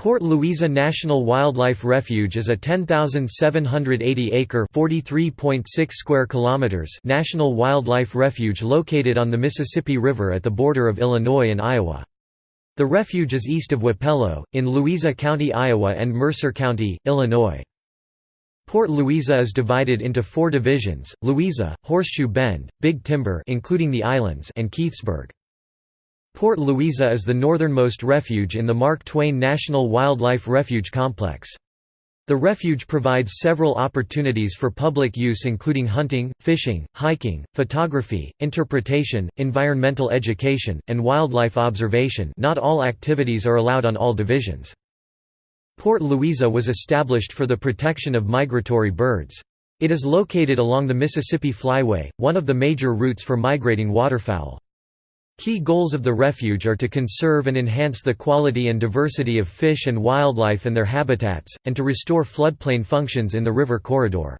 Port Louisa National Wildlife Refuge is a 10,780-acre (43.6 square kilometers) national wildlife refuge located on the Mississippi River at the border of Illinois and Iowa. The refuge is east of Wapello, in Louisa County, Iowa and Mercer County, Illinois. Port Louisa is divided into four divisions, Louisa, Horseshoe Bend, Big Timber including the islands and Keithsburg. Port Louisa is the northernmost refuge in the Mark Twain National Wildlife Refuge Complex. The refuge provides several opportunities for public use including hunting, fishing, hiking, photography, interpretation, environmental education, and wildlife observation not all activities are allowed on all divisions. Port Louisa was established for the protection of migratory birds. It is located along the Mississippi Flyway, one of the major routes for migrating waterfowl. Key goals of the refuge are to conserve and enhance the quality and diversity of fish and wildlife and their habitats, and to restore floodplain functions in the river corridor.